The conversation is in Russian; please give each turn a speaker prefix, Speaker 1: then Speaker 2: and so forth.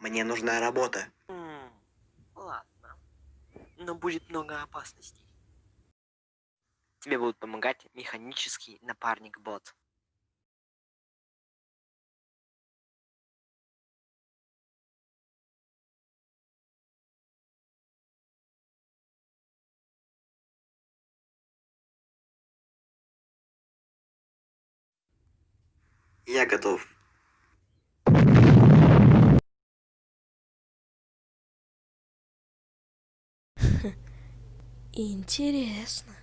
Speaker 1: Мне нужна работа.
Speaker 2: М, Ладно. Но будет много опасностей. Тебе будут помогать механический напарник-бот.
Speaker 1: Я готов.
Speaker 3: Интересно.